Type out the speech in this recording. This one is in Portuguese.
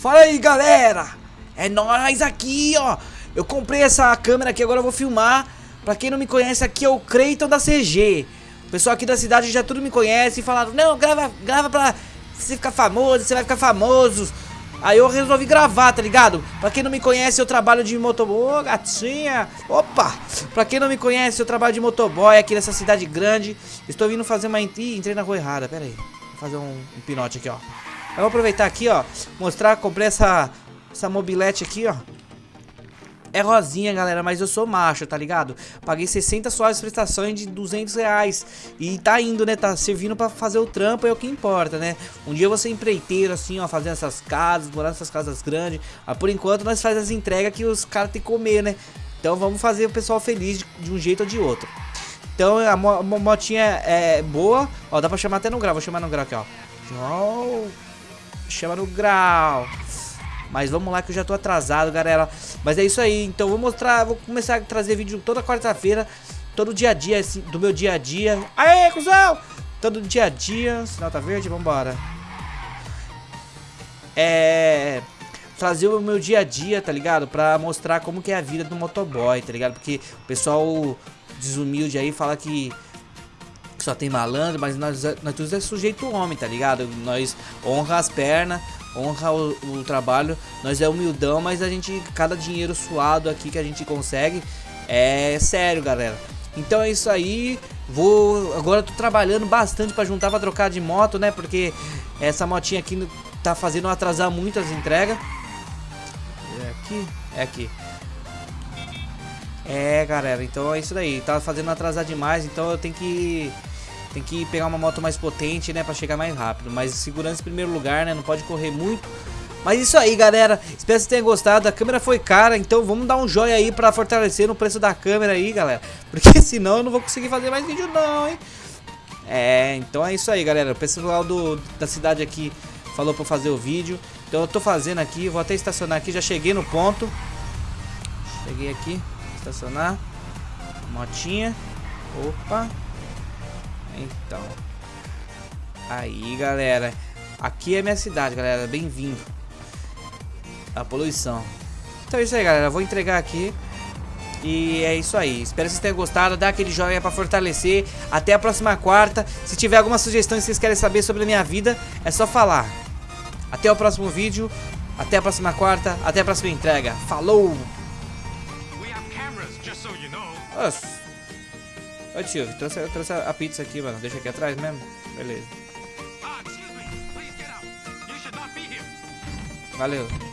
Fala aí, galera! É nós aqui, ó! Eu comprei essa câmera aqui, agora eu vou filmar. Pra quem não me conhece, aqui é o Creighton da CG. O pessoal aqui da cidade já tudo me conhece e falaram, não, grava, grava pra você ficar famoso, você vai ficar famoso. Aí eu resolvi gravar, tá ligado? Pra quem não me conhece, eu trabalho de motoboy. Ô, gatinha! Opa! Pra quem não me conhece, eu trabalho de motoboy aqui nessa cidade grande. Estou vindo fazer uma... Ih, entrei na rua errada, pera aí. Vou fazer um, um pinote aqui, ó. Eu vou aproveitar aqui, ó. Mostrar, comprei essa, essa mobilete aqui, ó. É rosinha, galera, mas eu sou macho, tá ligado? Paguei 60 suaves prestações de 200 reais. E tá indo, né? Tá servindo pra fazer o trampo, é o que importa, né? Um dia ser empreiteiro, assim, ó, fazendo essas casas, morar nessas casas grandes. Mas por enquanto nós fazemos as entregas que os caras têm que comer, né? Então vamos fazer o pessoal feliz de, um jeito ou de outro. Então a, mo motinha é boa. Ó, dá pra chamar até no grau. Vou chamar no grau aqui, ó. Chama no grau. Mas vamos lá que eu já tô atrasado, galera. Mas é isso aí. Então vou mostrar, vou começar a trazer vídeo toda quarta-feira. Todo dia a dia, assim, do meu dia a dia. Aê, cuzão! Todo dia a dia. Sinal tá verde, vambora. É... Trazer o meu dia a dia, tá ligado? Pra mostrar como que é a vida do motoboy, tá ligado? Porque o pessoal desumilde aí fala que só tem malandro, mas nós, nós é sujeito homem, tá ligado? Nós honra as pernas, honra o, o, trabalho. Nós é humildão, mas a gente, cada dinheiro suado aqui que a gente consegue é sério, galera. Então é isso aí. Vou agora tô trabalhando bastante para juntar para trocar de moto, né? Porque essa motinha aqui tá fazendo atrasar muito as entregas. É aqui, é aqui. É, galera, então é isso daí. Tá fazendo atrasar demais, então eu tenho que tem que pegar uma moto mais potente, né, pra chegar mais rápido. Mas segurança em primeiro lugar, né, não pode correr muito. Mas isso aí, galera. Espero que vocês tenham gostado. A câmera foi cara, então vamos dar um joinha aí pra fortalecer no preço da câmera aí, galera. Porque senão eu não vou conseguir fazer mais vídeo não, hein. É, então é isso aí, galera. O pessoal do, da cidade aqui falou pra fazer o vídeo. Então eu tô fazendo aqui, vou até estacionar aqui. Já cheguei no ponto. Cheguei aqui, estacionar. Motinha. Opa. Então. Aí, galera. Aqui é minha cidade, galera. Bem-vindo. A poluição. Então é isso aí, galera. Vou entregar aqui. E é isso aí. Espero que vocês tenham gostado. Dá aquele joinha pra fortalecer. Até a próxima quarta. Se tiver alguma sugestão e vocês querem saber sobre a minha vida, é só falar. Até o próximo vídeo. Até a próxima quarta. Até a próxima entrega. Falou! Nossa. Ô tio, trouxe, trouxe a pizza aqui, mano. Deixa aqui atrás mesmo? Beleza. Valeu.